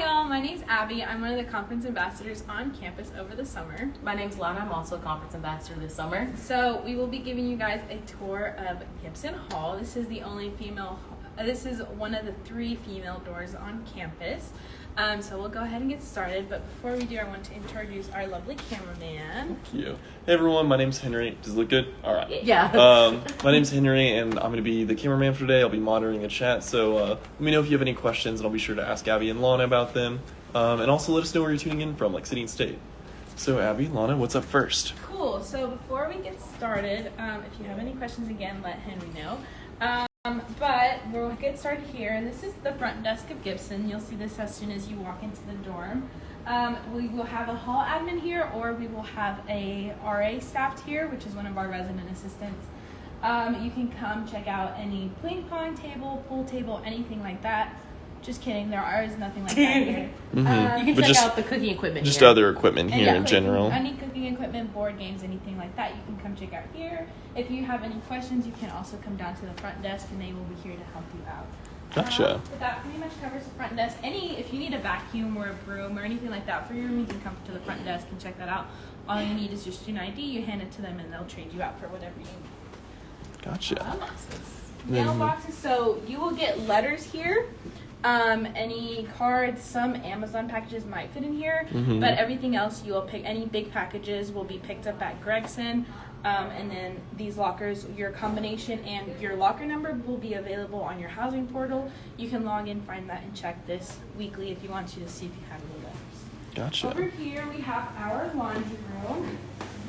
Hi, y'all. My name's Abby. I'm one of the conference ambassadors on campus over the summer. My name's Lana. I'm also a conference ambassador this summer. So we will be giving you guys a tour of Gibson Hall. This is the only female. Uh, this is one of the three female doors on campus. Um, so we'll go ahead and get started. But before we do, I want to introduce our lovely cameraman. Thank you. Hey everyone, my name's Henry. Does it look good? All right. Yeah. Um, my name's Henry, and I'm going to be the cameraman for today. I'll be monitoring the chat, so uh, let me know if you have any questions, and I'll be sure to ask Abby and Lana about them. Um, and also let us know where you're tuning in from, like city and state. So Abby, Lana, what's up first? Cool. So before we get started, um, if you have any questions, again, let Henry know. Um, but we'll get started here. And this is the front desk of Gibson. You'll see this as soon as you walk into the dorm. Um, we will have a hall admin here, or we will have a RA staffed here, which is one of our resident assistants. Um, you can come check out any ping pong table, pool table, anything like that. Just kidding. There is nothing like that here. Mhm. Um, you can But check just- out the cooking equipment. Just here. other equipment and here yeah, in cooking- general. Any cooking equipment, board games, anything like that, you can come check out here. If you have any questions, you can also come down to the front desk, and they will be here to help you out. Gotcha. Um, but that pretty much covers the front desk. Any, if you need a vacuum or a broom or anything like that for your room, you can come to the front desk and check that out. All you need is just an ID. You hand it to them, and they'll trade you out for whatever you need. Gotcha. Mailboxes. Mhm. Mailboxes. So you will get letters here. Um, any cards, some Amazon packages might fit in here, Mhm. but everything else you will pick. Any big packages will be picked up at Gregson, um, and then these lockers, your combination and your locker number will be available on your housing portal. You can log in, find that, and check this weekly if you want to to see if you have any letters. Gotcha. Over here we have our laundry room.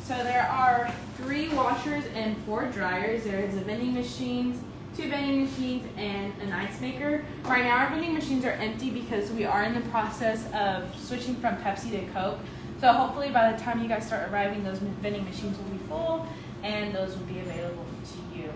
So there are three washers and four dryers. There is a vending machines, two vending machines, and an ice maker. Right now our vending machines are empty because we are in the process of switching from Pepsi to Coke. So hopefully by the time you guys start arriving, those vending machines will be full and those will be available to you.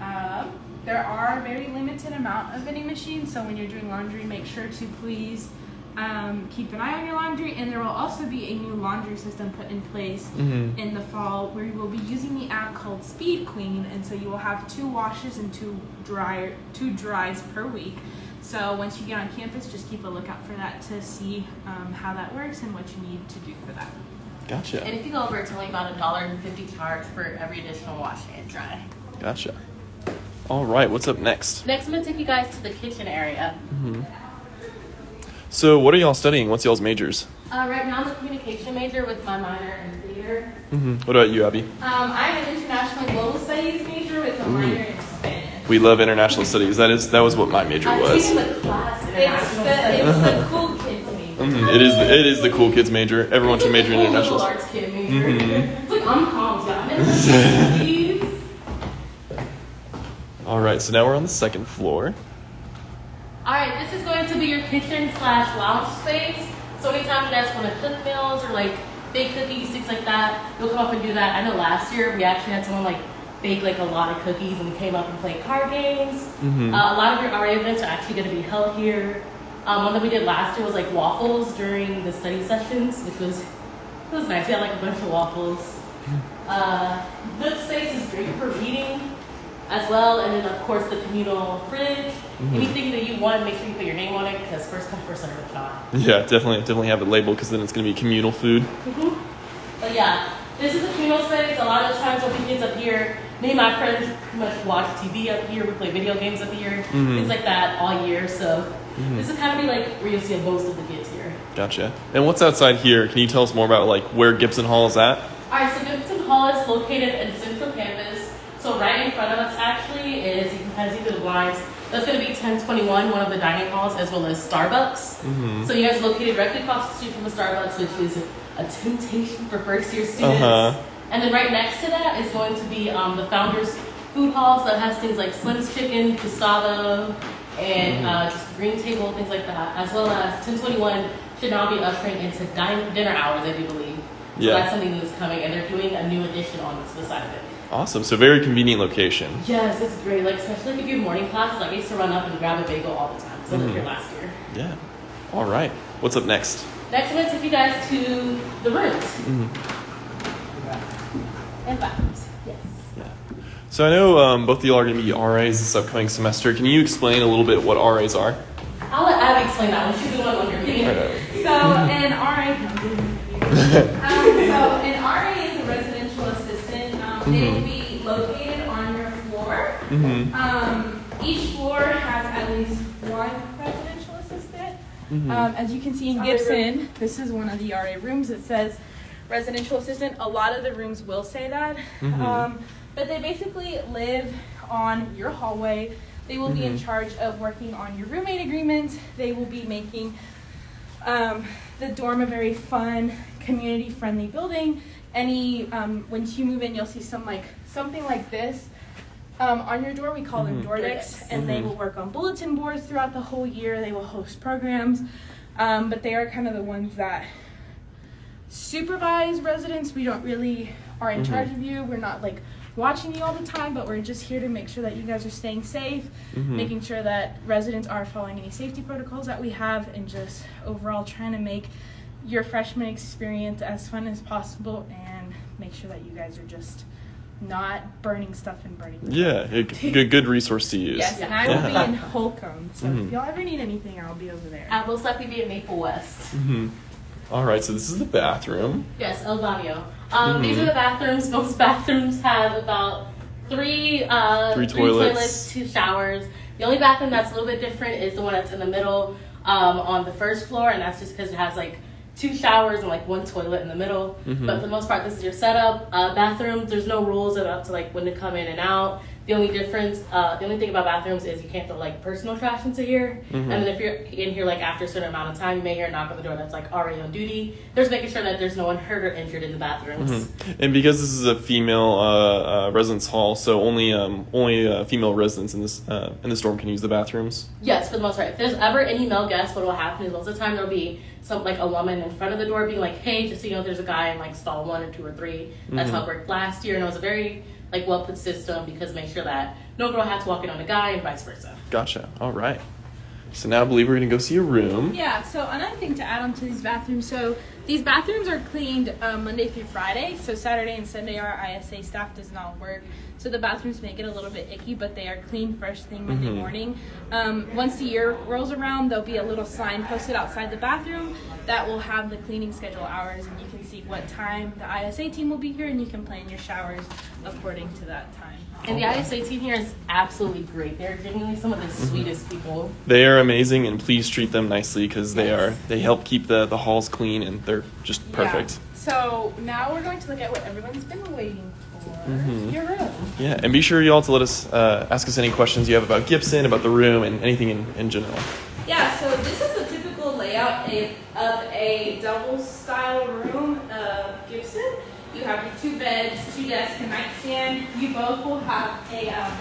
Um, there are a very limited amount of vending machines, so when you're doing laundry, make sure to please um, keep an eye on your laundry. And there will also be a new laundry system put in place Mhm. in the fall where you will be using the app called Speed Queen, and so you will have two washes and two dryer two dries per week. So once you get on campus, just keep a lookout for that to see um, how that works and what you need to do for that. Gotcha. And if you go over, it's only about a dollar and fifty charge for every additional wash and dry. Gotcha. All right, what's up next? Next, I'm gonna take you guys to the kitchen area. So, what are y'all studying? What's y'all's majors? Uh, right now, I'm a communication major with my minor in theater. hmm What about you, Abby? Um, I'm an international global studies major with a minor in Spanish. We love international studies. That is that was what my major I'm was. taking the class It's the, it's the cool kids major. Mhm. It is the, it is the cool kids major. Everyone should major in cool international. liberal arts kid major. Mhm. It's like I'm calm, yeah. I'm in. All right, so now we're on the second floor. All right, this is going to be your kitchen slash lounge space. So anytime you guys want to cook meals or like bake cookies, things like that, you'll come up and do that. I know last year we actually had someone like bake like a lot of cookies and we came up and played card games. Mhm. Uh, a lot of your RA events are actually going to be held here. Um, one that we did last year was like waffles during the study sessions, which was it was nice. We had like a bunch of waffles. Uh, this space is great for reading as well, and then of course the communal fridge. Mm-hmm. Anything that you want, make sure you put your name on it because first come first serve if not. Yeah, definitely definitely have it labeled because then it's gonna be communal food. Mm-hmm. But yeah, this is a communal space. A lot of times when we kids up here, me and my friends pretty much watch TV up here. We play video games up here, Mhm. things like that all year. So mm-hmm. this is kind of be like where you'll see most of the kids here. Gotcha. And what's outside here? Can you tell us more about like where Gibson Hall is at? All right, so Gibson Hall is located in Central Campus. So right in front of us actually is, you can kind of see through the blinds, that's going to be 1021, one of the dining halls, as well as Starbucks. Mhm. So you guys are located directly across the street from the Starbucks, which is a temptation for first year students. Uh-huh. And then right next to that is going to be um, the Founders Food Halls that has things like Slim's Chicken, Gustavo, and uh, just green table, things like that, as well as 1021 should now be ushering into dine, dinner hours, I do believe. So Yeah. that's something that's coming, and they're doing a new addition on the side of it. Awesome. So very convenient location. Yes, it's great. Like especially if you have morning classes, like I used to run up and grab a bagel all the time. So I lived Mhm. here last year. Yeah. All right. What's up next? Next, I'm gonna take you guys to the rooms Mhm. and bathrooms. Yes. Yeah. So I know um, both of y'all are going to be RAs this upcoming semester. Can you explain a little bit what RAs are? I'll let Abby explain that one. She's the one under me. Alright. So an RA, um, They will be located on your floor. Mhm. Um, each floor has at least one residential assistant. Mhm. Um, as you can see in Gibson, this is one of the RA rooms. It says residential assistant. A lot of the rooms will say that. Um, but they basically live on your hallway. They will be in charge of working on your roommate agreement. They will be making um, the dorm a very fun, community-friendly building. Any um, once you move in, you'll see some like something like this um, on your door. We call them Mhm. door Door decks, decks. and they Mhm. will work on bulletin boards throughout the whole year. They will host programs, um, but they are kind of the ones that supervise residents. We don't really are in charge of you. We're not like watching you all the time, but we're just here to make sure that you guys are staying safe, making sure that residents are following any safety protocols that we have, and just overall trying to make your freshman experience as fun as possible and make sure that you guys are just not burning stuff and burning. the Yeah, a good good resource to use. Yes, and I will Yeah. be in Holcombe, so Mhm. if y'all ever need anything, I'll be over there. I'll most likely be at Maple West. Mhm. All right, so this is the bathroom. Yes, El Baño. Um, These Mhm. are the bathrooms. Most bathrooms have about three, uh, Three toilets. two showers. The only bathroom that's a little bit different is the one that's in the middle um, on the first floor, and that's just because it has like two showers and like one toilet in the middle. Mhm. But for the most part, this is your setup. Uh, bathrooms, there's no rules about to like when to come in and out. The only difference, uh, the only thing about bathrooms is you can't throw like personal trash into here. Mhm. And then if you're in here like after a certain amount of time, you may hear a knock on the door that's like already on duty. There's making sure that there's no one hurt or injured in the bathrooms. Mhm. And because this is a female uh, uh, residence hall, so only um, only uh, female residents in this uh, in this dorm can use the bathrooms. Yes, for the most part. If there's ever any male guests, what will happen is most of the time there'll be some like a woman in front of the door being like, "Hey, just so you know, there's a guy in like stall one or two or 3 That's Mhm. how it worked last year, and it was a very like well put system because make sure that no girl had to walk in on a guy and vice versa. Gotcha. All right. So now I believe we're gonna go see a room. Yeah, so another thing to add on to these bathrooms. So these bathrooms are cleaned um, Monday through Friday. So Saturday and Sunday, our ISA staff does not work. So the bathrooms may get a little bit icky, but they are clean first thing Monday Mhm. morning. Um, once the year rolls around, there'll be a little sign posted outside the bathroom that will have the cleaning schedule hours, and you can see what time the ISA team will be here, and you can plan your showers according to that time. And the ISA team here is absolutely great. They're genuinely some of the Mm-hmm. sweetest people. They are amazing, and please treat them nicely because they are they help keep the the halls clean and they're just perfect. Yeah. So now we're going to look at what everyone's been waiting for. Mhm. Your room. Yeah, and be sure you all to let us uh, ask us any questions you have about Gibson, about the room, and anything in, in general. Yeah, so this is a typical layout of of a double style room of Gibson. You have your two beds, two desks, a nightstand. You both will have a um,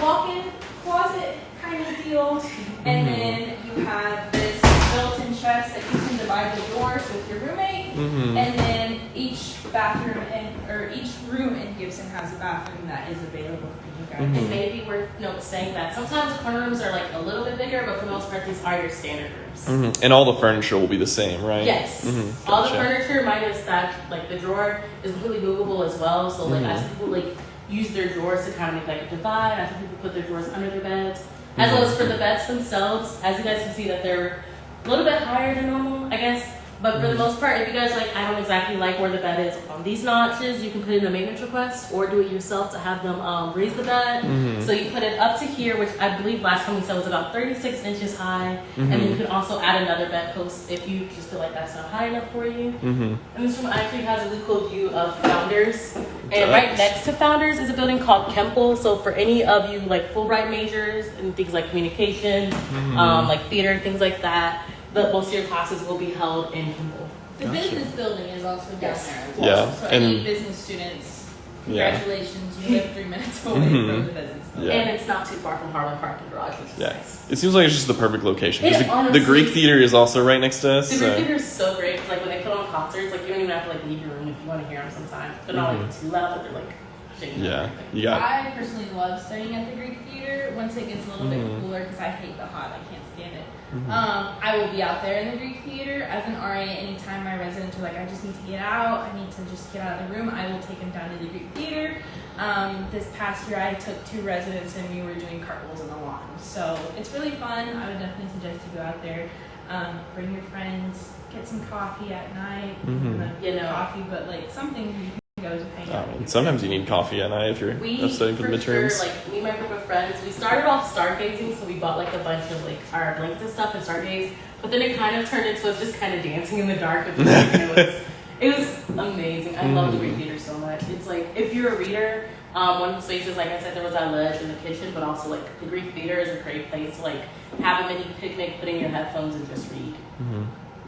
walk-in closet kind of deal, and Mhm. then you have this built-in chest that you can divide the doors with your roommate. Mhm. And then each bathroom and or each room in Gibson has a bathroom that is available for you guys. Mhm. It may be worth note saying that sometimes corner rooms are like a little bit bigger, but for the most part, these are your standard rooms. Mhm. And all the furniture will be the same, right? Yes. Mhm. All the furniture minus that, like the drawer, is completely movable as well. So like I Mhm. see people like use their drawers to kind of make like a divide. I see people put their drawers under their beds. As well Mhm. as for the beds themselves, as you guys can see that they're a little bit higher than normal, I guess. But for the Mhm. most part, if you guys like, I don't exactly like where the bed is on these notches, you can put in a maintenance request or do it yourself to have them um, raise the bed. Mhm. So you put it up to here, which I believe last time we said was about 36 inches high. And then you Mhm. can also add another bed post if you just feel like that's not high enough for you. Mhm. And this room actually has a really cool view of Founders. And right next to Founders is a building called Kimpel. So for any of you like Fulbright majors and things like communication, Mhm. um, like theater, things like that, the, most of your classes will be held in Kimpel. The Gotcha. business building is also down Yes. there. as Yeah, well. So any and- business students, Yeah. congratulations, you live three minutes away Mhm. from the business building. Yeah. And it's not too far from Harmon Parking Garage, which is Yeah. nice. It seems like it's just the perfect location. It the, honestly- the Greek theater is also right next to us. The so- Greek Theater is so great. 'cause, Like when they put on concerts, like you don't even have to like leave your room if you want to hear them. Sometimes they're not like too loud, but they're like shaking. Mm-hmm. Yeah, everything. you got. I personally love studying at the Greek Theater once it gets a little Mhm. bit cooler because I hate the hot. I can't stand it. Um, I will be out there in the Greek theater as an RA. Anytime my residents are like, I just need to get out, I need to just get out of the room, I will take them down to the Greek theater. Um, this past year, I took two residents and we were doing cartwheels in the lawn. So it's really fun. I would definitely suggest you go out there. Um, bring your friends, get some coffee at night. Mhm. You know. coffee, but like something you can go out. I with sometimes you need coffee at night if you're We studying for the midterms. Sure, like me and my group of friends, we started off stargazing, so we bought like a bunch of like our blanks and stuff and stargaze. But then it kind of turned into us just kind of dancing in the dark. With it was it was amazing. I love the Greek theater so much. It's like if you're a reader, um, one of the spaces, like I said, there was that ledge in the kitchen, but also like the Greek theater is a great place to like have a mini picnic, put in your headphones, and just read. hmm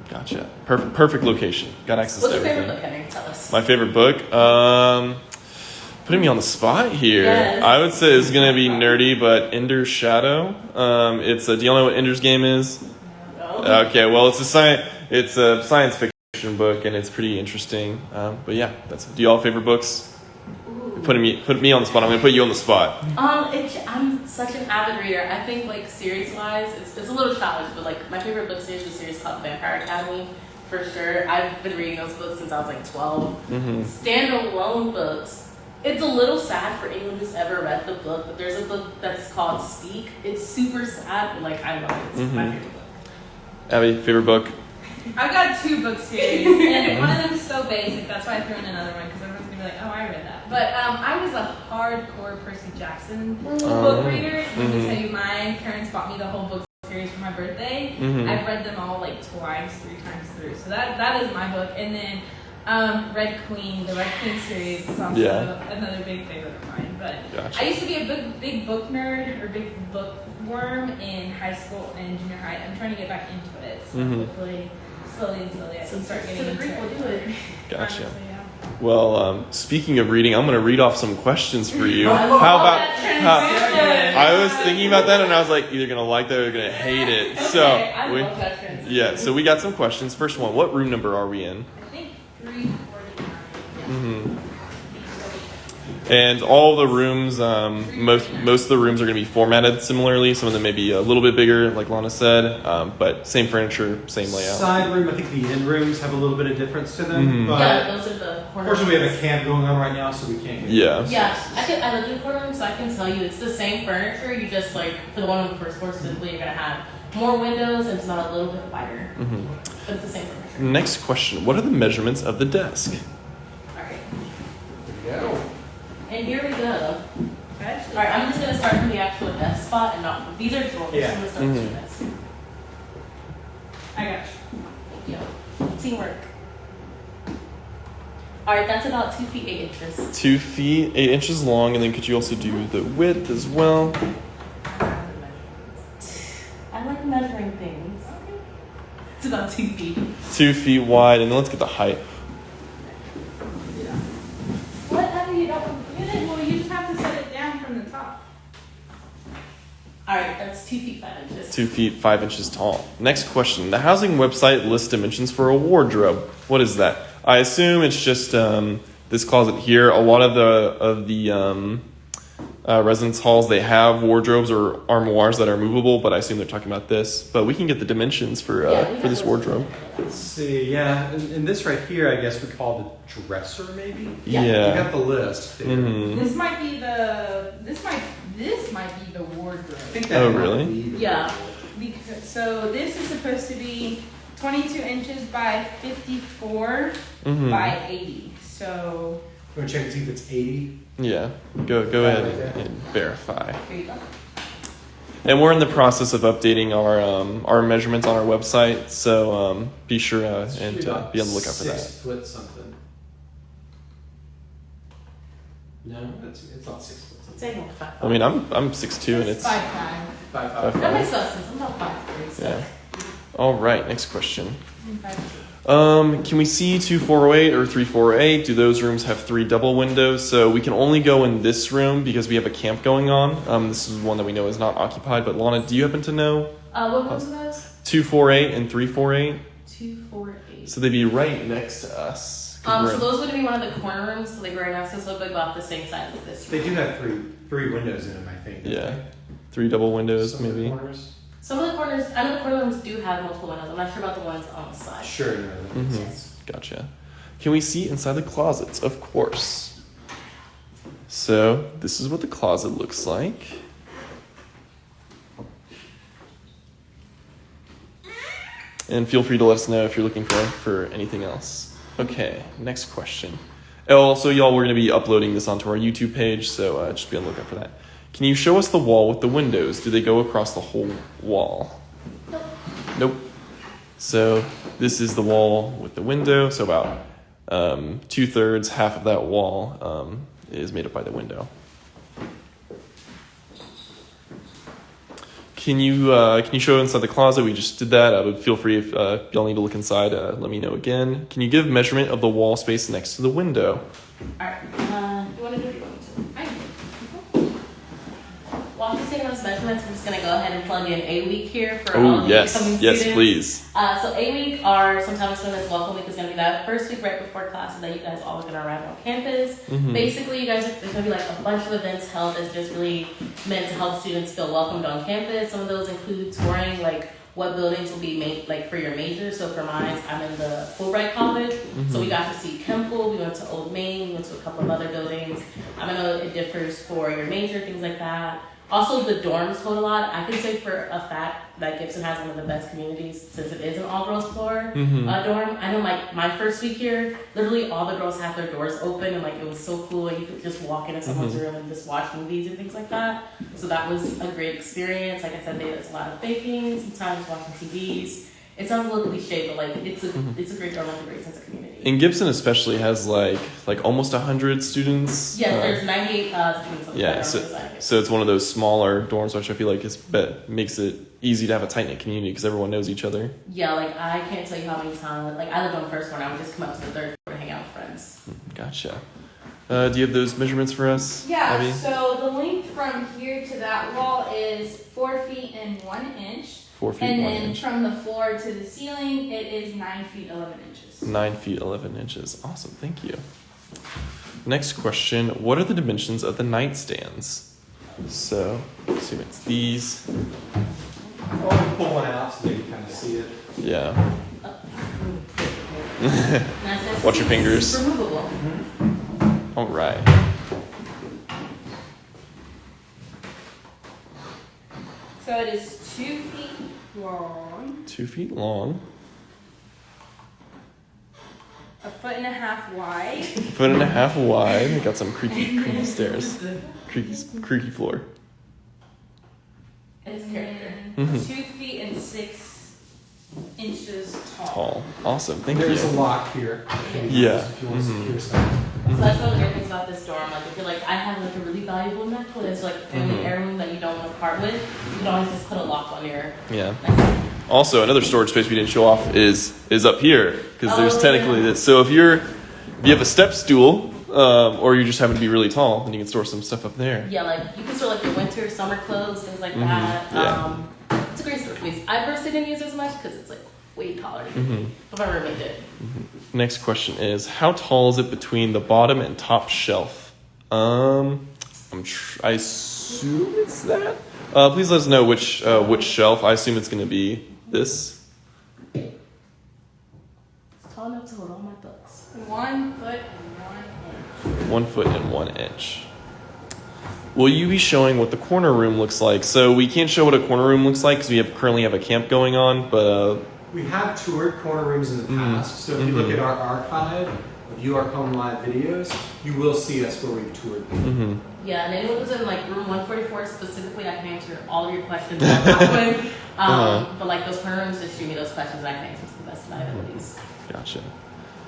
Gotcha. Perfect. Perfect location. Got access What's to your everything. favorite book, Henry? Tell us. My favorite book. Um, putting me on the spot here. Yes. I would say it's gonna be nerdy, but Ender's Shadow. Um, it's a. Do you all know what Ender's Game is? No? Okay. Well, it's a science. It's a science fiction book, and it's pretty interesting. Um, but yeah, that's. Do you all have favorite books? Ooh. Putting me put me on the spot. I'm gonna put you on the spot. Um, it, I'm such an avid reader. I think like series wise, it's, it's a little childish, but like my favorite book series is a series called Vampire Academy, for sure. I've been reading those books since I was like 12. hmm Standalone books. It's a little sad for anyone who's ever read the book, but there's a book that's called Speak. It's super sad, but like I love it. It's my Mhm. favorite book. Abby, favorite book? I've got two book series, and one of them is so basic. That's why I threw in another one because everyone's be like, "Oh, I read that." But um, I was a hardcore Percy Jackson Oh. book reader. Let me Mhm. tell you, my parents bought me the whole book series for my birthday. Mhm. I've read them all like twice, three times through. So that that is my book. And then um, Red Queen, the Red Queen series is also Yeah. another big favorite of mine. But Gotcha. I used to be a big big book nerd or big bookworm in high school and junior high. I'm trying to get back into it. So Mhm. hopefully, slowly and slowly, I can start So getting the into Greek it. will do it. Gotcha. Honestly, yeah. Well, um, speaking of reading, I'm going to read off some questions for you. How about? How. I was thinking about that, and I was like, either going to like that or going to hate it. So, Okay, I we, love that yeah. So we got some questions. First one: What room number are we in? I think three forty-nine. hmm And all the rooms, um, most most of the rooms are going to be formatted similarly. Some of them may be a little bit bigger, like Lana said, um, but same furniture, same layout. Side room, I think the end rooms have a little bit of difference to them, Mhm. but yeah, those are the corner unfortunately we have a camp going on right now, so we can't get. Yeah. Yeah, I can. I live in the corner room, so I can tell you it's the same furniture. You just like for the one on the first floor specifically, you're gonna have more windows and it's not a little bit wider, hmm but it's the same furniture. Next question: What are the measurements of the desk? All right, Yeah. and here we go. All right, I'm just gonna start from the actual desk spot and not. These are drawers. Yeah. I'm gonna start with Mhm. your desk. I got you. Thank you. Teamwork. All right, that's about two feet eight inches. Two feet eight inches long, and then could you also do the width as well? I like measuring things. It's about two feet. Two feet wide, and then let's get the height. Whatever you don't. You didn't, well, you just have to set it down from the top. All right, that's two feet five inches. Two feet five inches tall. Next question: The housing website lists dimensions for a wardrobe. What is that? I assume it's just um, this closet here. A lot of the of the um, uh, residence halls they have wardrobes or armoires that are movable, but I assume they're talking about this. But we can get the dimensions for uh, Yeah, for this wardrobe. Let's see, yeah, and, and this right here, I guess we call the dresser, maybe. Yeah. You Yeah. got the list. There. Mhm. This might be the. This might. This might be the wardrobe. I think that Oh, really? be Yeah. Because, so this is supposed to be 22 inches by 54 Mhm. by 80. So You want to check and see if it's 80? Yeah. Go go ahead there. and verify. Here you go. And we're in the process of updating our um, our measurements on our website, so um, be sure uh, and uh, be on the lookout for Six that. foot something. No, that's, it's not six foot It's something. like five. I mean, I'm I'm six two, and it's five five. Five, Five, five. That makes no sense. I'm about five three. So. yeah. All right, next question. Um, can we see two four oh eight or three four oh eight? Do those rooms have three double windows? So we can only go in this room because we have a camp going on. Um, this is one that we know is not occupied. But Lana, do you happen to know Uh, what rooms are those? two four eight and three four eight? Two, four, eight. So they'd be right next to us. 'Cause Um, so those would be one of the corner rooms. So like right next to us, look like about the same size as this. They do have three three windows in them, I think. Yeah. they? three double windows, Some maybe. corners. Some of the corners, I know the corner rooms do have multiple windows. I'm not sure about the ones on the side. Sure. No, that makes Mhm. sense. Gotcha. Can we see inside the closets? Of course. So this is what the closet looks like. And feel free to let us know if you're looking for for anything else. Okay, next question. Oh, also, y'all, we're going to be uploading this onto our YouTube page, so uh, just be on the lookout for that. Can you show us the wall with the windows? Do they go across the whole wall? Nope. Nope. So this is the wall with the window. So about um, two thirds, half of that wall um, is made up by the window. Can you uh, can you show inside the closet? We just did that. Uh, but feel free if uh, y'all need to look inside. Uh, let me know again. Can you give measurement of the wall space next to the window? Alright, uh, you want to do it or you want me to? I While I'm just taking those measurements, I'm just going to go ahead and plug in A week here for all Oh the yes, incoming yes, students. please. Uh, so A week are sometimes known as welcome week is going to be that first week right before classes that you guys all are going to arrive on campus. Mhm. Basically, you guys are, there's going to be like a bunch of events held that's just really meant to help students feel welcomed on campus. Some of those include touring like what buildings will be made like for your major. So for mine, I'm in the Fulbright College, so we got to see Kimpel. We went to Old Main. We went to a couple of other buildings. I know it differs for your major, things like that. Also, the dorms hold a lot. I can say for a fact that Gibson has one of the best communities since it is an all girls floor Mhm. uh, dorm. I know, like my first week here, literally all the girls had their doors open, and like it was so cool. You could just walk into someone's room and just watch movies and things like that. So that was a great experience. Like I said, there's a lot of baking, sometimes watching TVs. It sounds a little cliche, but like it's a it's a great dorm with a great sense of community. And Gibson especially has like like almost hundred students. Yes, Uh, there's 98 uh, students. Yeah, that so, so it's one of those smaller dorms, which I feel like is bet makes it easy to have a tight knit community because everyone knows each other. Yeah, like I can't tell you how many times. Like I lived on the first floor, and I would just come up to the third floor to hang out with friends. Gotcha. Uh, do you have those measurements for us? Yeah, Abby? so the length from here to that wall is four feet and one inch. Four feet And one then inch. from the floor to the ceiling, it is nine feet, 11 inches. Nine feet eleven inches. Awesome. Thank you. Next question: What are the dimensions of the nightstands? So, assume it's these. Oh, or we pull one out so they can kind of see it. Yeah. Nice, nice. Watch your fingers. It's removable. Mm-hmm. All right. So it is two feet long, Two feet long, a foot and a half wide, foot and a half wide. We got some creaky, creaky stairs, creaky, creaky floor. It's and character. then Mhm. two feet and six inches tall. Tall. Awesome. Thank There's you. a lock here. Yeah. If you want to Mhm. secure something. So that's one of the great things about this dorm. Like, if you're like, I have like a really valuable necklace, like family Mhm. heirloom that you don't want to part with, you can always just put a lock on your Yeah. necklace. Also, another storage space we didn't show off is is up here because there's Oh, technically yeah. this. So if you're if you have a step stool um, or you just happen to be really tall, then you can store some stuff up there. Yeah, like you can store like your winter, summer clothes, things like Mhm, that. yeah. Um, it's a great storage space. I personally didn't use it as much because it's like way taller than hmm me. But my roommate did. Next question is how tall is it between the bottom and top shelf? Um, I'm tr- I assume it's that. Uh, please let us know which uh, which shelf. I assume it's going to be this. It's tall enough to hold all my books. One foot and one inch. one foot and one inch. Will you be showing what the corner room looks like? So we can't show what a corner room looks like because we have currently have a camp going on. But uh, We have toured corner rooms in the Mhm. past, so if you look at our archive of UARK Home Live videos, you will see us where we've toured. mhm. Yeah, and anyone who's in like room 144 specifically, I can answer all of your questions about that one. Um, Uh-huh. But like those corner rooms, just shoot me those questions and I can answer to the best of my abilities. gotcha.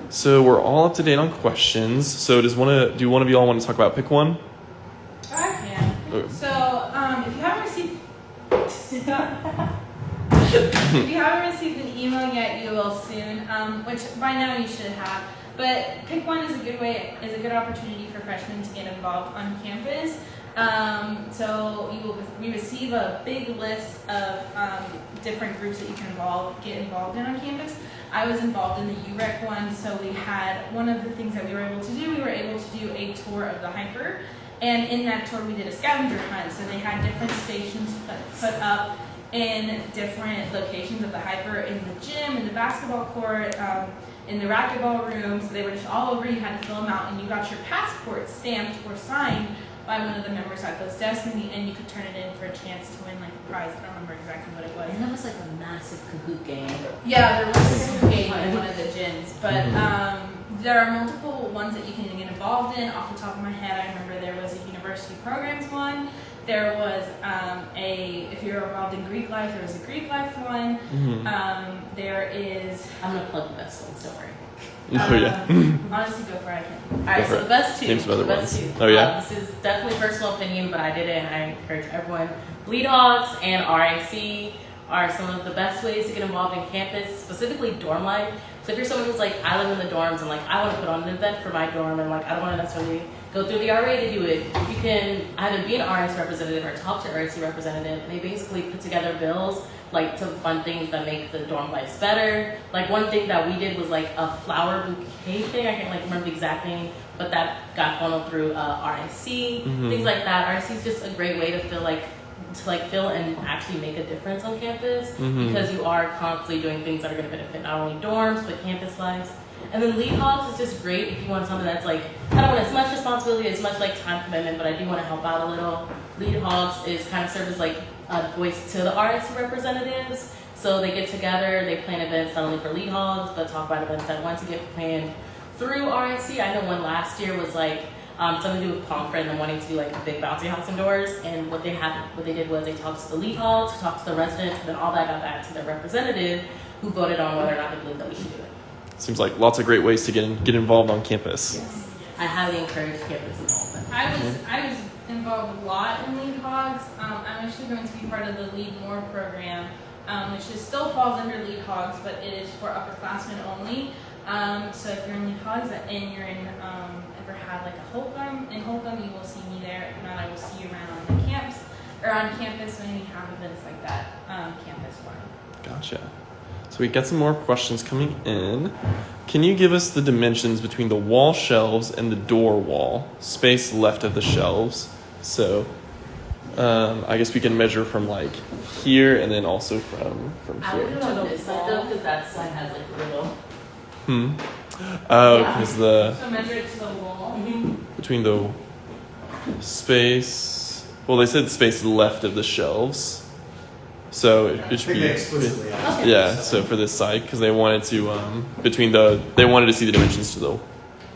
So we're all up to date on questions. So does one of do one of you all want to talk about pick one? I can. Okay. So, um, if you haven't received, if you haven't received an email yet, you will soon. Um, which by now you should have. But pick one is a good way, is a good opportunity for freshmen to get involved on campus. Um, so you will we receive a big list of um, different groups that you can involve, get involved in on campus. I was involved in the UREC one, so we had one of the things that we were able to do. We were able to do a tour of the HPER, and in that tour we did a scavenger hunt. So they had different stations put, put up in different locations of the HPER in the gym, in the basketball court, um, in the racquetball room. So they were just all over. You had to fill them out, and you got your passport stamped or signed by one of the members at those desks, and, the, and you could turn it in for a chance to win like a prize. I don't remember exactly what it was. And that was like a massive Kahoot game. Yeah, there was a kahoot game in one of the gyms, but Mhm. um, there are multiple ones that you can get involved in. Off the top of my head, I remember there was a university programs one. There was um, a if you're involved in Greek life, there was a Greek life one. Mhm. Um, there is I'm gonna plug the best ones, don't worry. oh yeah. um, honestly, go for it. I can. All right, so the best two. Name some other best ones. two. Oh, yeah? Uh, this is definitely personal opinion, but I did it, and I encourage everyone. Bleed Hogs and RIC are some of the best ways to get involved in campus, specifically dorm life. So if you're someone who's like, I live in the dorms, and like I want to put on an event for my dorm, and like I don't want to necessarily go through the RA to do it, you can either be an RIC representative or talk to RIC representative. They basically put together bills like to fund things that make the dorm lives better. Like one thing that we did was like a flower bouquet thing. I can't like remember the exact name, but that got funneled through uh, RIC. Mhm. Things like that. RIC is just a great way to feel like to like feel and actually make a difference on campus Mhm. because you are constantly doing things that are going to benefit not only dorms but campus lives. And then lead hogs is just great if you want something that's like I don't want as much responsibility, as much like time commitment, but I do want to help out a little. Lead hogs is kind of serve as like a voice to the RIC representatives. So they get together, they plan events not only for lead hogs, but talk about events that want to get planned through RIC. I know one last year was like um, something to do with Pomfret and them wanting to do like a big bouncy house indoors. And what they had, what they did was they talked to the lead hogs, talked to the residents, and then all that got back to their representative, who voted on whether or not they believe that we should do it. Seems like lots of great ways to get in, get involved on campus. Yes, I highly encourage campus involvement. I was I was involved a lot in Lead Hogs. Um, I'm actually going to be part of the Lead More program, um, which is still falls under Lead Hogs, but it is for upperclassmen only. Um, so if you're in Lead Hogs and you're in um, ever had like a Holcombe in Holcombe, you will see me there. If not, I will see you around on the camps or on campus when we have events like that, um, campus wide. Gotcha. So we got some more questions coming in. Can you give us the dimensions between the wall shelves and the door wall? Space left of the shelves. So um, I guess we can measure from like here and then also from from I do here. it on this side though, because that side has like a little. Hmm. Oh, Yeah. because the So measure it to the wall. between the space. Well, they said space left of the shelves. So it, it should be. they explicitly Yeah, so for this side, because they wanted to, um, between the, they wanted to see the dimensions to the, Do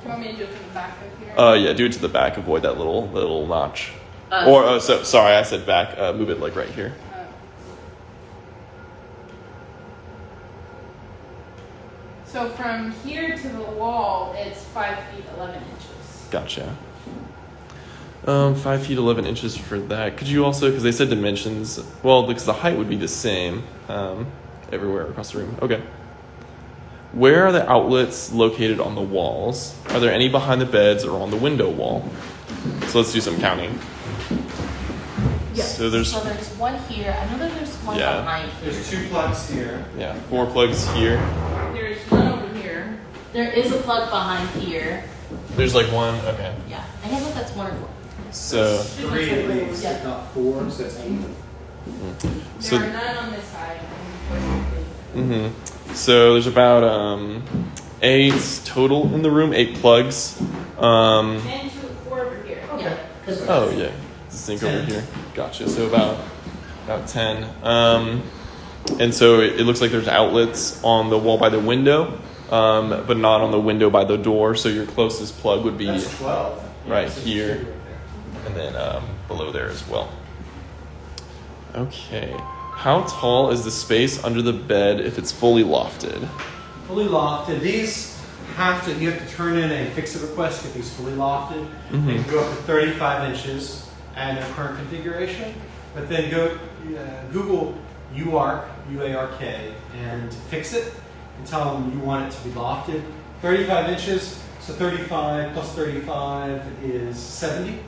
you want me to do it from the back of here? uh, yeah, do it to the back, avoid that little, little notch. Uh, Or, oh, so, sorry, I said back, uh, move it like right here. Uh, So from here to the wall, it's five feet eleven inches. Gotcha. Um, five feet, 11 inches for that. Could you also, because they said dimensions, well, because the height would be the same, um, everywhere across the room. Okay. Where are the outlets located on the walls? Are there any behind the beds or on the window wall? So let's do some counting. Yes. So there's- so there's one here. I know that there's one Yeah. behind here. There's two plugs here. Yeah, four plugs here. There's one over here. There is a plug behind here. There's like one. Okay. Yeah, I think that's one or four. So Three at least, Yeah. if not four, so it's eight. There So- are none on this side. unfortunately. hmm So there's about um, eight total in the room. Eight plugs. Um, And two, four over here. Yeah. 'cause oh yeah, the sink over here. Gotcha. So about about ten. Um, and so it, it looks like there's outlets on the wall by the window, um, but not on the window by the door. So your closest plug would be, That's twelve. Right So it's here. Two right there. and then um, below there as well. Okay. How tall is the space under the bed if it's fully lofted? Fully lofted. These have to, you have to turn in a fix-it request to get these fully lofted. They Mhm. can go up to 35 inches and their current configuration. But then go uh, Google UARK, U-A-R-K, and fix it and tell them you want it to be lofted. 35 inches, so 35 plus 35 is 70.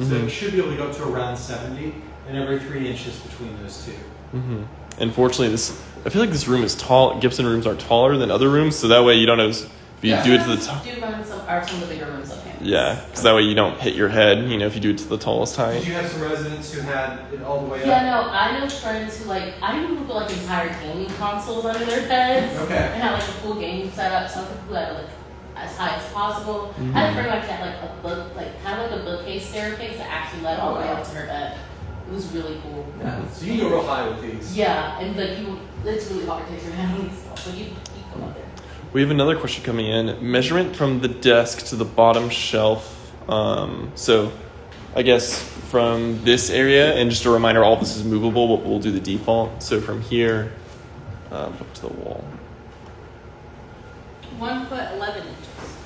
So Mhm. it should be able to go up to around 70 and every three inches between those two. mm -hmm. Unfortunately, this I feel like this room is tall. Gibson rooms are taller than other rooms, so that way you don't know if you Yeah. do it to the top. Do run some, are some of the bigger rooms on campus. Yeah, because that way you don't hit your head. You know, if you do it to the tallest Did height. you have some residents who had it all the way Yeah, up? Yeah, no, I know friends who like I knew people put like entire gaming consoles under their beds. Okay. And had like a full gaming setup. Some people had like as high as possible. I had a friend who actually had like a book, like kind of like a bookcase staircase that actually led all the way up to her bed. It was really cool. Yeah. So you can go real high with these. Yeah, and like you, it's really hard to take your hand on these stuff, but you, you go up there. We have another question coming in. Measurement from the desk to the bottom shelf. Um, so, I guess from this area, and just a reminder, all this is movable, but we'll do the default. So from here um, up to the wall, One foot eleven inches.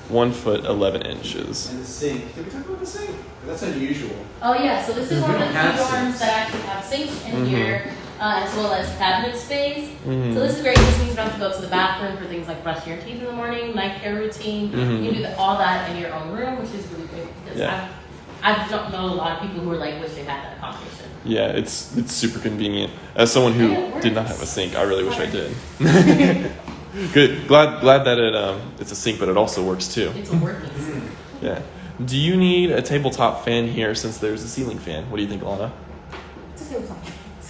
One foot eleven inches. And the sink. Did we talk about the sink? That's unusual. Oh yeah, so this is one of the don't few have dorms that actually have sinks in Mhm. here, uh, as well as cabinet space. Mhm. So this is great. This means you don't have to go to the bathroom for things like brushing your teeth in the morning, night care routine. Mhm. You can do the, all that in your own room, which is really great because Yeah. I, I don't know a lot of people who are like wish they had that accommodation. Yeah, it's it's super convenient. As someone who did not have a sink, I really wish I did. Good. Glad glad that it um it's a sink, but it also works too. It's a working Mm. sink. Yeah. Do you need a tabletop fan here since there's a ceiling fan? What do you think, Lana? It's a one.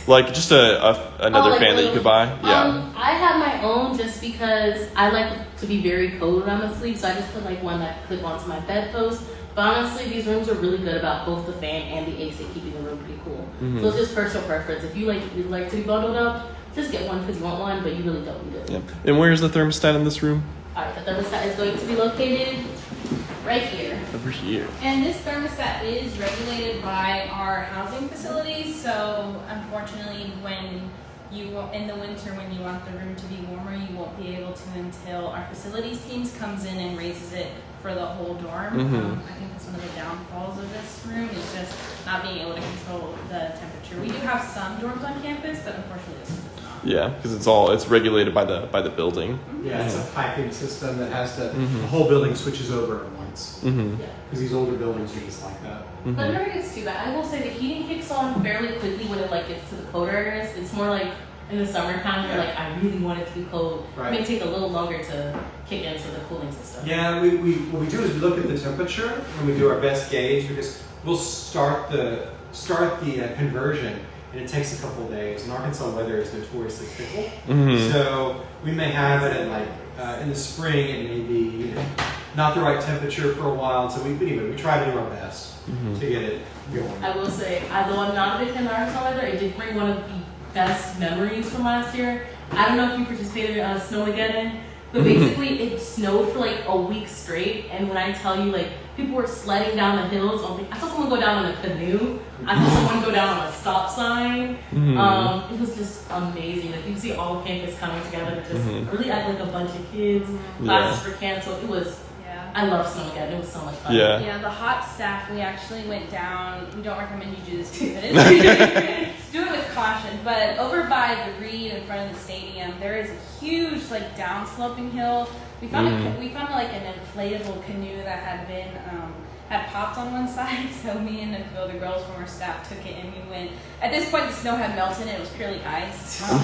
Like just a, a another Oh, like fan that you could buy? Yeah. Um, I have my own just because I like to be very cold when I'm asleep, so I just put like one that clip onto my bedpost. But honestly, these rooms are really good about both the fan and the AC keeping the room pretty cool. Mhm. So it's just personal preference. If you like you like to be bundled up, just get one because you want one, but you really don't need it. yeah. And where's the thermostat in this room? All right, the thermostat is going to be located right here. Over here. And this thermostat is regulated by our housing facilities, so unfortunately, when you, wa- in the winter, when you want the room to be warmer, you won't be able to until our facilities teams comes in and raises it for the whole dorm. Mhm. Um, I think that's one of the downfalls of this room, is just not being able to control the temperature. We do have some dorms on campus, but unfortunately this one does not. Yeah, because it's all it's regulated by the by the building. Yeah, it's a piping system that has to, Mhm. the whole building switches over at once. Mm-hmm. Yeah. Because these older buildings are just like that. But it hmm never gets too bad. I will say the heating kicks on fairly quickly when it like gets to the colder areas. It's more like in the summertime where like I really want it to be cold. Right. It may take a little longer to kick into the cooling system. Yeah, we, we, what we do is we look at the temperature and we do our best gauge because we'll start the, start the uh, conversion and it takes a couple of days. And Arkansas weather is notoriously fickle. hmm So we may have it at like uh, in the spring it may be you know, not the right temperature for a while. So we but anyway we try to do our best Mhm. to get it going. I will say, although I'm not a big fan of Arkansas weather, it did bring one of the best memories from last year. I don't know if you participated in uh, Snowmageddon, but basically it snowed for like a week straight. And when I tell you, like people were sledding down the hills, on the- I saw someone go down on a canoe. I saw someone go down on a stop sign. Mhm. Um, it was just amazing. Like you see all campus coming together. Just Mhm. really act like a bunch of kids. Classes were canceled. It was. Yeah. I love Snowmageddon. It was so much fun. Yeah. Yeah, the hot staff, we actually went down. We don't recommend you do this too, but it's, do it with caution. But over by the Reed in front of the stadium, there is a huge, like, downsloping hill. We found a, Mhm. we found like an inflatable canoe that had been um, had popped on one side. So me and a few other girls from our staff took it, and we went. At this point, the snow had melted, and it was purely ice. Um,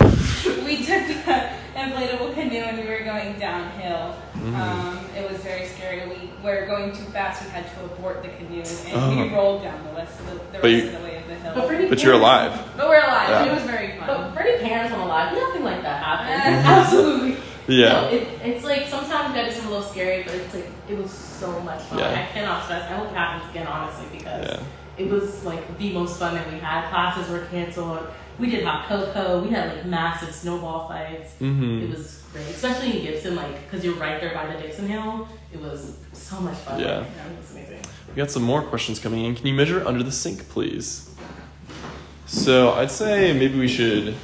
we took the inflatable canoe, and we were going downhill. Mhm. Um, it was very scary. We were going too fast. We had to abort the canoe, and Oh. we rolled down the rest of the, the But rest you- of the way of the hill. But for any But you're alive. But we're alive. and Yeah. It was very But fun. for any parents on alive, nothing like that happens. Uh, It's absolutely. Yeah. No, it, it's like sometimes that is a little scary, but it's like it was so much fun. Yeah. I cannot stress. I hope it happens again, honestly, because Yeah. it was like the most fun that we had. Classes were canceled. We did hot cocoa. We had like massive snowball fights. hmm It was great, especially in Gibson, like because you're right there by the Dixon Hill. It was so much fun. Yeah. Like, it was amazing. We got some more questions coming in. Can you measure under the sink, please? So I'd say maybe we should.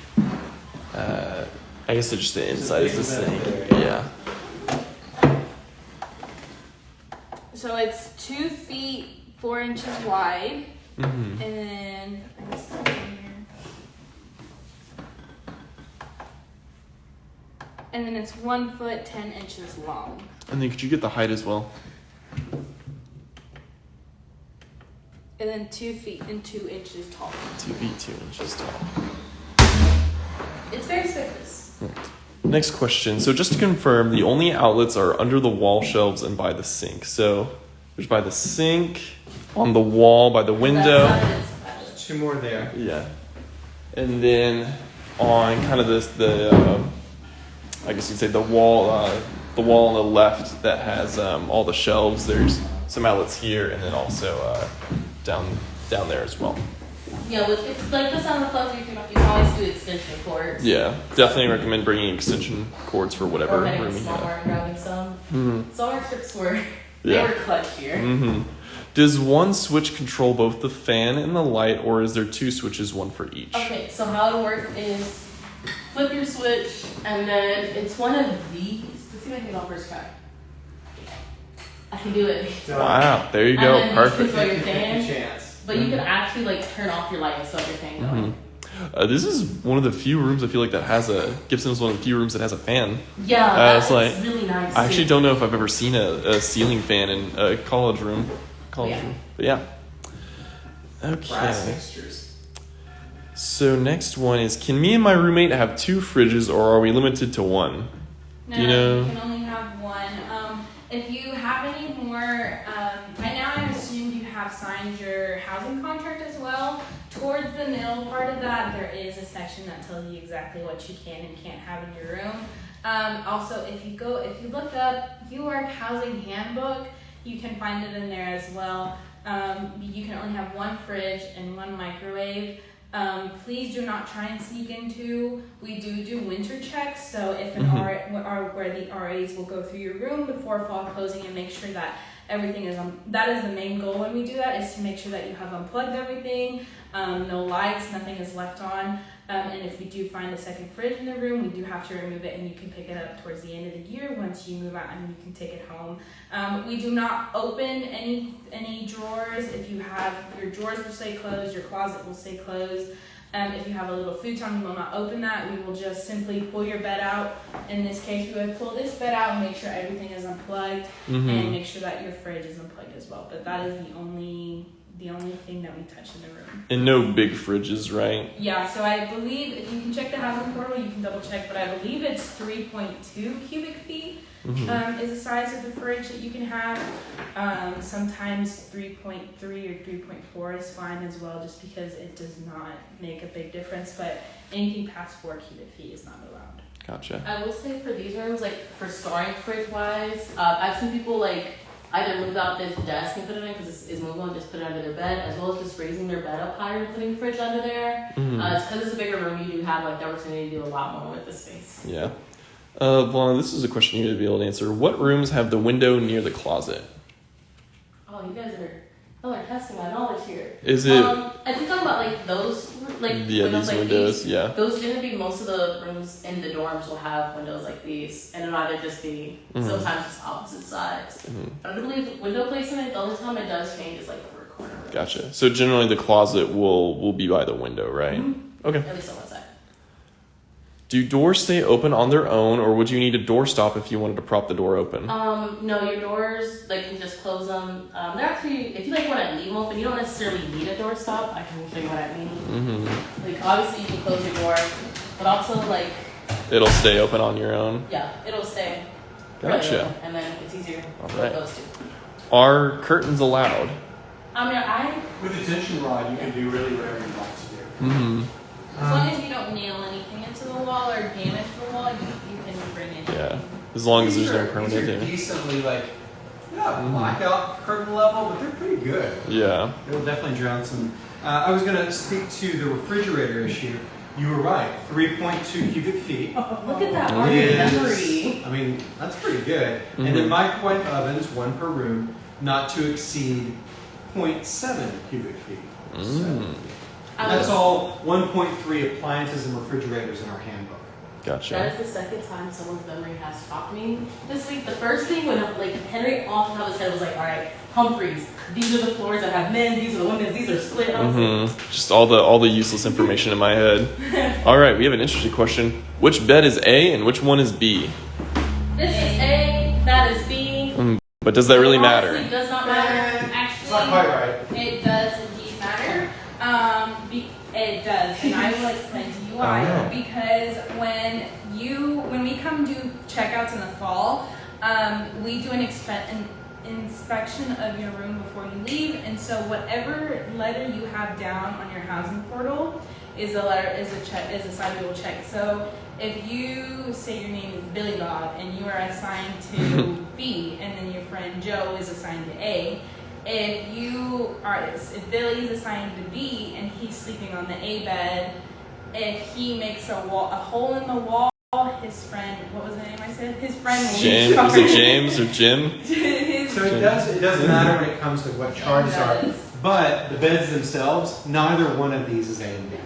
Uh, I guess it's just the inside is the sink. Yeah. So it's two feet four inches wide, hmm and then I guess it's here. and then it's one foot ten inches long. And then could you get the height as well? And then two feet and two inches tall. Two feet, two inches tall. It's very spacious. Next question. So just to confirm, the only outlets are under the wall shelves and by the sink. So There's by the sink, on the wall, by the window. That side is- Two more there. Yeah. And then on kind of this the uh, I guess you'd say the wall uh, the wall on the left that has um, all the shelves. There's some outlets here and then also uh, down down there as well. Yeah, with it's like this on the clubs, you can, you can always do extension cords. Yeah, definitely recommend bringing extension cords for whatever Or room to you have. Walmart and grabbing some. hmm So our trips were, they Yeah. were clutch here. hmm Does one switch control both the fan and the light, or is there two switches, one for each? Okay, so how it works is flip your switch, and then it's one of these. Let's see if I can get on first try. I can do it. Wow, there you And go, then you perfect. control your fan, chance. But you can actually like turn off your light and stop your fan going. Mhm. Uh, this is one of the few rooms I feel like that has a Gibson is one of the few rooms that has a fan. Yeah, Uh, that's it's like- really nice. I actually too. don't know if I've ever seen a, a ceiling fan in a college room. College Yeah. room, but yeah. Okay. So next one is: Can me and my roommate have two fridges, or are we limited to one? No, Do you know- can only have one. Um, if you have any more, um, by now I assumed you have signed your housing contract as well. Towards the middle part of that, there is a section that tells you exactly what you can and can't have in your room. Um, also, if you go, if you look up UARK Housing Handbook, you can find it in there as well. Um, you can only have one fridge and one microwave. Um, please do not try and sneak into. We do do winter checks, so if an Mhm. R, R where the RAs will go through your room before fall closing and make sure that everything is um, that is the main goal when we do that is to make sure that you have unplugged everything, um, no lights, nothing is left on. Um, and if we do find a second fridge in the room, we do have to remove it, and you can pick it up towards the end of the year once you move out and you can take it home. Um, we do not open any any drawers. If you have your drawers will stay closed, your closet will stay closed. Um, if you have a little futon, we will not open that. We will just simply pull your bed out. In this case, we would pull this bed out and make sure everything is unplugged and Mm-hmm. make sure that your fridge is unplugged as well. But that is the only the only thing that we touch in the room. And no big fridges, right? Yeah, so I believe if you can check the housing portal, you can double check, but I believe it's 3.2 cubic feet Mhm. um, is the size of the fridge that you can have. Um, sometimes 3.3 or 3.4 is fine as well, just because it does not make a big difference. But anything past 4 cubic feet is not allowed. Gotcha. I will say for these rooms, like for storing fridge wise, uh, I've seen people like either move out this desk and put it in because it's, it's movable and just put it under their bed, as well as just raising their bed up higher and putting the fridge under there. Mhm. Uh, it's because it's a bigger room, you do have like the opportunity to do a lot more with the space. Yeah. Uh, Lana, this is a question you would be able to answer. What rooms have the window near the closet? Oh, you guys are, oh, are testing my knowledge here. Is it? Um, I think talking about like those, like yeah, windows these like windows. these. Yeah. Those tend to be most of the rooms in the dorms will have windows like these, and it'll either just be Mhm. sometimes just opposite sides. Mhm. I don't believe window placement. The only time it does change is like for a corner. Gotcha. So generally, the closet will will be by the window, right? Mhm. Okay. At least on one side. Do doors stay open on their own, or would you need a door stop if you wanted to prop the door open? Um, no, your doors like you can just close them. Um, they're actually if you like want to leave them open, you don't necessarily need a door stop. I can show you what I mean. hmm Like obviously you can close your door, but also like It'll stay open on your own. yeah, it'll stay. Gotcha. open, And then it's easier All to right. those two. Are curtains allowed? I mean, I With a tension rod, you can do really whatever you want to do. Mm-hmm. As long as you don't nail anything into the wall or damage the wall, you, you can bring in. Yeah. As long as there's These no are- permanent These are damage. decently like, yeah, Mhm. blackout curtain level, but they're pretty good. Yeah. It'll definitely drown some. Uh, I was going to speak to the refrigerator issue. You were right. 3.2 cubic feet. look at that It art is- memory. I mean, that's pretty good. And Mhm. then microwave ovens, one per room, not to exceed 0.7 cubic feet. Mm. I That's all 1.3 appliances and refrigerators in our handbook. Gotcha. That is the second time someone's memory has taught me this week. The first thing when like Henry off the top of his head was like, all right, Humphreys, these are the floors that have men, these are the women, these are split. I was like, hmm Just all the all the useless information in my head. All right, we have an interesting question. Which bed is A and which one is B? This is A, that is B. But does that really Honestly, matter? does not matter. It's not quite right. it does indeed matter. Um, be, it does, and I will explain to you why. Because when you when we come do checkouts in the fall, um, we do an expen- an inspection of your room before you leave, and so whatever letter you have down on your housing portal is a letter is a check is a side we will check. So if you say your name is Billy Bob and you are assigned to B, and then your friend Joe is assigned to A, if you are if Billy's assigned to B and he's sleeping on the A bed, if he makes a wall a hole in the wall, his friend what was the name I said? His friend will be James, is it James or Jim? His So it does. It doesn't matter when it comes to what charges are. But the beds themselves, neither one of these is A and B.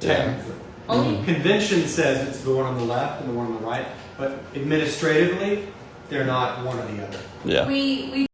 Yeah. Technically. Oh. Convention says it's the one on the left and the one on the right, but administratively, they're not one or the other. Yeah. We we do the beds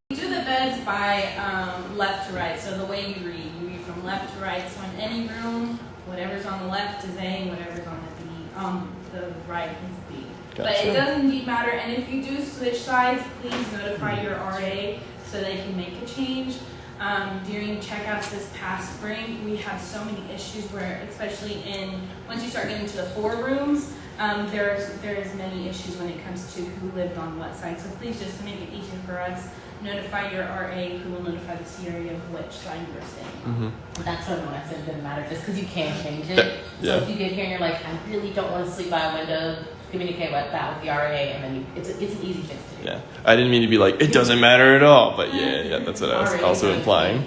by um, left to right. So the way you read, you read from left to right. So in any room, whatever's on the left is A, and whatever's on the B, um, the right is B. But it Gotcha. does indeed matter. And if you do switch sides, please notify your RA so they can make a change. Um, during checkouts this past spring, we had so many issues where, especially in once you start getting to the four rooms, um, there's there's many issues when it comes to who lived on what side. So please, just make it easier for us, notify your RA who will notify the CRE of which side you are staying on. hmm That's what when I said it didn't matter, just because you can't change it. Yeah. So if you get here and you're like, I really don't want to sleep by a window, communicate with that with the RA, and then you, it's, a, it's an easy fix to do. Yeah. I didn't mean to be like it doesn't matter at all, but yeah, yeah, that's what I was RA also implying.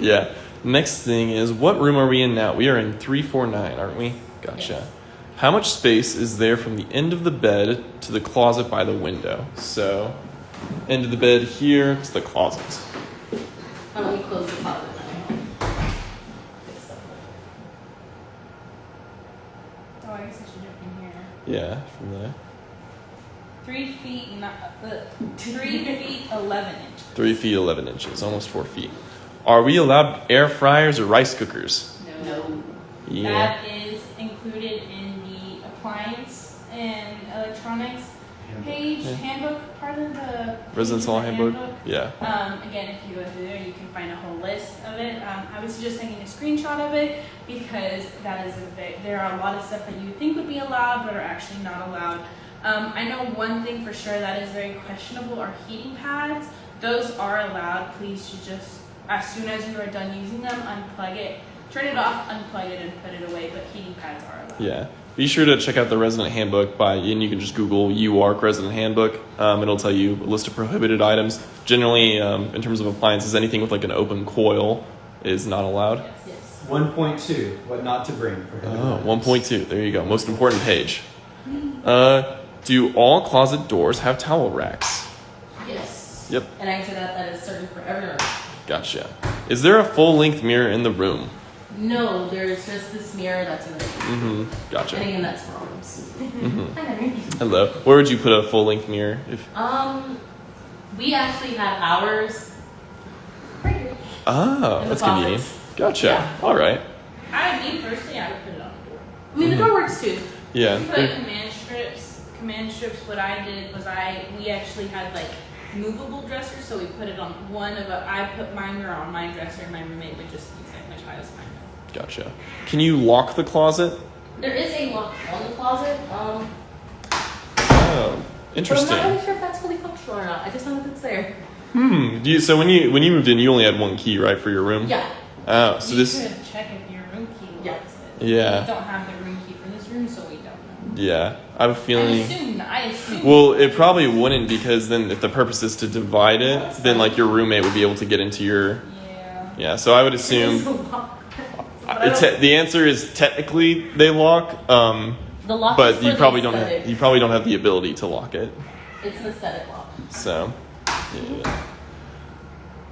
Yeah. Next thing is what room are we in now? We are in 349, aren't we? Gotcha. Yes. How much space is there from the end of the bed to the closet by the window? So, end of the bed here to the closet. Why don't we close the closet now? Fix that. Oh, I guess I should do it from here. Yeah, from there. Three feet, not, uh, three feet eleven inches. Three feet, 11 inches, almost four feet. Are we allowed air fryers or rice cookers? No. no. Yeah. That is included in the appliance and electronics page Yeah. handbook, part of the Residence Hall handbook? Yeah. Um, again, if you go through there, you can find a whole list of it. Um, I was just taking a screenshot of it because that is a big, there are a lot of stuff that you think would be allowed but are actually not allowed. Um, I know one thing for sure that is very questionable are heating pads. Those are allowed. Please should just, as soon as you are done using them, unplug it, turn it off, unplug it, and put it away. But heating pads are allowed. Yeah. Be sure to check out the resident handbook by, and you can just Google UARK resident handbook. Um, it'll tell you a list of prohibited items. Generally, um, in terms of appliances, anything with like an open coil is not allowed. Yes. Yes. 1.2, what not to bring. prohibited Oh, 1.2. There you go. Most important page. Uh, do all closet doors have towel racks? Yes. Yep. And I answer that that is certain for everyone. Gotcha. Is there a full length mirror in the room? No, there's just this mirror that's in the room. Mm-hmm. Gotcha. And again, that's problems. rooms. Mm-hmm. Hi, Henry. Hello. Where would you put a full length mirror? If Um, we actually have ours right here. In that's closet. convenient. Gotcha. Yeah. All right. I, me personally, I would put it on the door. I mean, the door works too. Yeah. We put there- command strips. Command strips. What I did was I we actually had like movable dressers, so we put it on one of a. I put my mirror on my dresser, and my roommate would just use it, which I was fine with. Gotcha. Can you lock the closet? There is a lock on the closet. Um, Oh, but I'm not really sure if that's fully functional or not. I just know that it's there. Hmm. Do you, so when you when you moved in, you only had one key, right, for your room? Yeah. Oh, so this you this. could check if your room key Yeah. works. It. Yeah. We don't have the room key for this room, so we don't know. Yeah, I have a I feeling. assume. I assume. Well, it probably wouldn't because then if the purpose is to divide it, then like your roommate would be able to get into your. yeah. Yeah. So I would It's assume. Te- the answer is technically they lock, um, the lock but you probably don't have you probably don't have the ability to lock it. It's an aesthetic lock. So, yeah.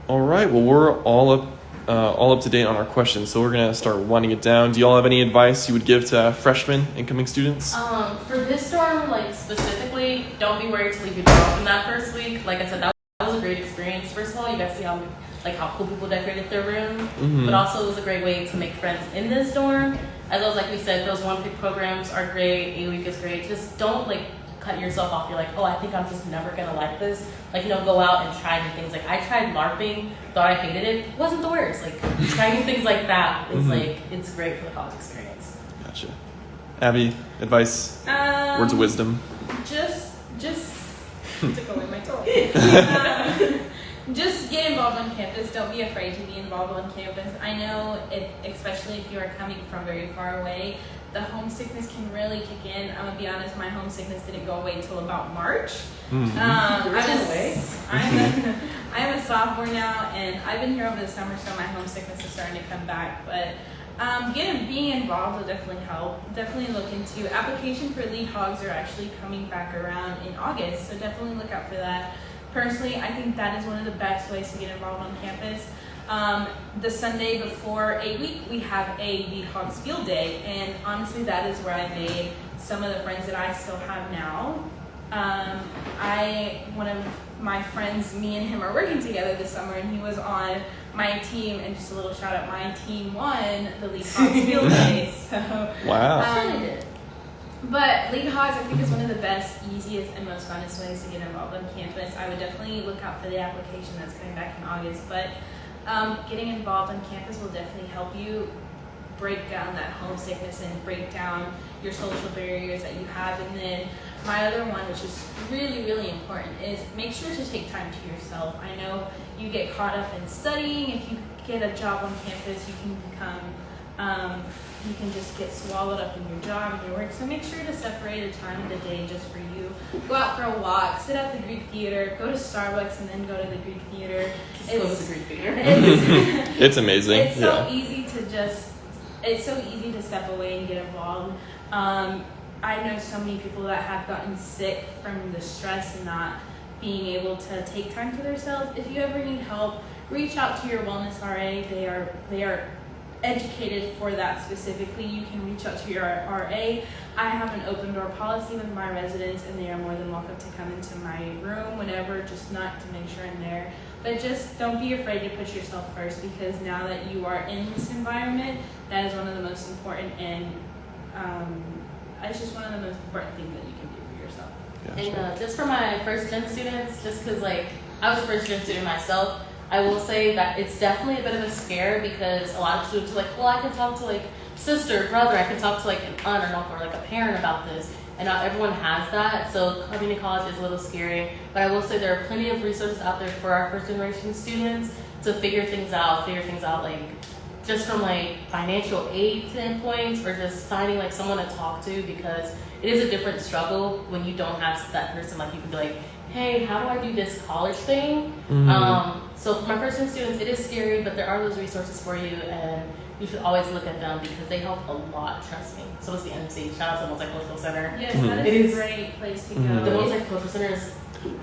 All right. Well, we're all up, uh, all up to date on our questions. So we're gonna start winding it down. Do y'all have any advice you would give to freshmen, incoming students? Um, for this dorm, like specifically, don't be worried to leave your door open that first week. Like I said, that, that was a great experience. First of all, you guys see how like how cool people decorated their room, Mhm. but also it was a great way to make friends in this dorm. As well as like we said, those one pick programs are great. A week is great. Just don't like cut yourself off. You're like, oh, I think I'm just never gonna like this. Like, you know, go out and try new things. Like I tried LARPing, thought I hated it. It wasn't the worst. Like trying things like that is Mhm. like it's great for the college experience. Gotcha. Abby, advice, Um, words of wisdom. Just, just took away my toy. just get involved on campus. Don't be afraid to be involved on campus. I know, if, especially if you are coming from very far away, the homesickness can really kick in. I'm gonna be honest, my homesickness didn't go away until about March. Mhm. Um, I'm, went a, away? I'm, a, I'm a sophomore now, and I've been here over the summer, so my homesickness is starting to come back. But um, getting being involved will definitely help. Definitely look into application for lead hogs are actually coming back around in August, so definitely look out for that. Personally, I think that is one of the best ways to get involved on campus. Um, the Sunday before a week, we have a lead hogs field day, and honestly, that is where I made some of the friends that I still have now. Um, I one of my friends, me and him are working together this summer, and he was on my team. And just a little shout out, my team won the Lead Hogs Field Day. So, Wow. um, but Lead Hogs, I think, is one of the best, easiest, and most funnest ways to get involved on campus. I would definitely look out for the application that's coming back in August. But um, getting involved on campus will definitely help you break down that homesickness and break down your social barriers that you have. And then my other one, which is really, really important, is make sure to take time to yourself. I know you get caught up in studying. If you get a job on campus, you can become, um, you can just get swallowed up in your job and your work. So make sure to separate a time of the day just for you. Go out for a walk, sit at the Greek Theater, go to Starbucks, and then go to the Greek Theater. Just go to the Greek theater. It's, it's amazing. it's so yeah. easy to just it's so easy to step away and get involved um, i know so many people that have gotten sick from the stress and not being able to take time for themselves if you ever need help reach out to your wellness ra they are they are educated for that specifically you can reach out to your ra i have an open door policy with my residents and they are more than welcome to come into my room whenever just not to make sure i'm there but just don't be afraid to put yourself first because now that you are in this environment, that is one of the most important and um, it's just one of the most important things that you can do for yourself. And Gotcha. uh, just for my first gen students, just because like I was a first gen student myself, I will say that it's definitely a bit of a scare because a lot of students are like, well, I can talk to like sister, brother, I can talk to like an aunt or uncle or like a parent about this. And not everyone has that, so coming to college is a little scary. But I will say there are plenty of resources out there for our first generation students to figure things out, figure things out like just from like financial aid standpoints or just finding like someone to talk to because it is a different struggle when you don't have that person like you can be like hey how do i do this college thing Mhm. um, so for my first year students it is scary but there are those resources for you and you should always look at them because they help a lot trust me so is the mc shout out to the multicultural center Yes, Mhm. that It is is- a great place to go. Mhm. the multicultural center is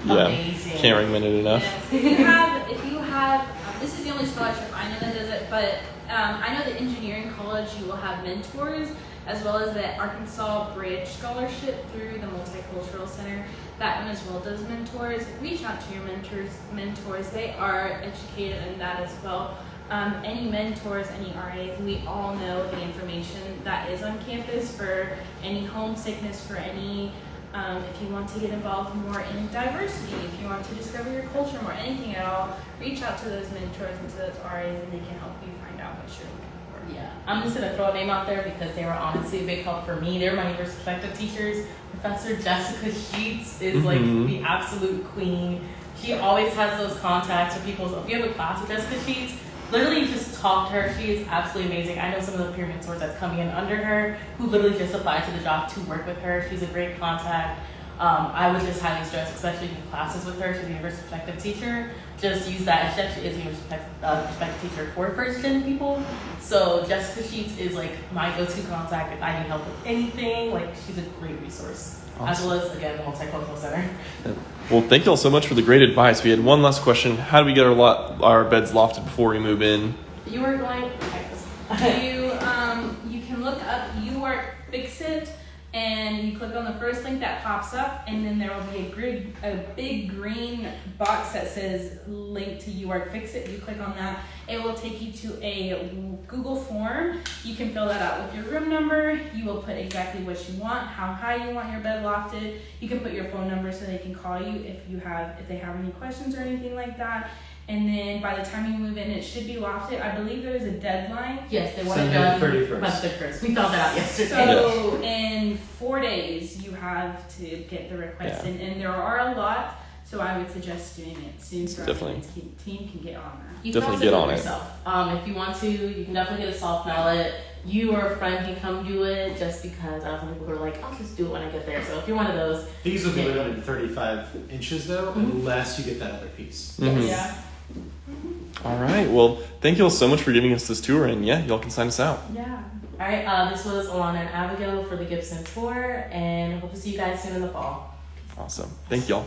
yeah. amazing Can't recommend it enough. Yes. If you have, if you have, um, this is the only scholarship I know that does it, but um, I know the engineering college you will have mentors as well as the Arkansas Bridge Scholarship through the Multicultural Center. That one as well does mentors. Reach out to your mentors. Mentors, they are educated in that as well. Um, any mentors, any RAs, we all know the information that is on campus for any homesickness, for any um, if you want to get involved more in diversity, if you want to discover your culture more, anything at all, reach out to those mentors and to those RAs and they can help you find out what you're looking for. Yeah, I'm just gonna throw a name out there because they were honestly a big help for me. They're my neighbor's perspective teachers. Professor Jessica Sheets is like Mhm. the absolute queen. She always has those contacts for people. So if you have a class with Jessica Sheets, literally just talk to her. She is absolutely amazing. I know some of the peer mentors that's coming in under her who literally just applied to the job to work with her. She's a great contact. Um, I would just highly stress, especially in classes with her. She's a universal perspective teacher. Just use that. She actually is a universal perspective, uh, perspective teacher for first gen people. So Jessica Sheets is like my go-to contact if I need help with anything. Like she's a great resource, as well as again the multicultural center. Well, thank you all so much for the great advice. We had one last question. How do we get our lot, our beds lofted before we move in? You were going. you um, you can look up UARK Fix It and you click on the first link that pops up and then there will be a grid, a big green box that says link to UARK Fix It. You click on that, it will take you to a Google form. You can fill that out with your room number. You will put exactly what you want, how high you want your bed lofted. You can put your phone number so they can call you if you have if they have any questions or anything like that. And then by the time you move in, it should be lofted. I believe there is a deadline. Yes, they want it Sunday done the 31st. by the 31st. We thought that out yesterday. So in four days, you have to get the request Yeah. in, and there are a lot. So I would suggest doing it soon so our Definitely. maintenance team- team can get on that. You Definitely can get also on do it. yourself. Um, if you want to, you can definitely get a soft mallet. You or a friend can come do it just because I have some people who are like, I'll just do it when I get there. So if you're one of those, These will be Yeah. limited to 35 inches though, Mhm. unless you get that other piece. Mhm. Yeah. All right. Well, thank you all so much for giving us this tour, and yeah, y'all can sign us out. Yeah. all right. Uh, this was Alana and Abigail for the Gibson tour, and hope to see you guys soon in the fall. Awesome. Thank y'all.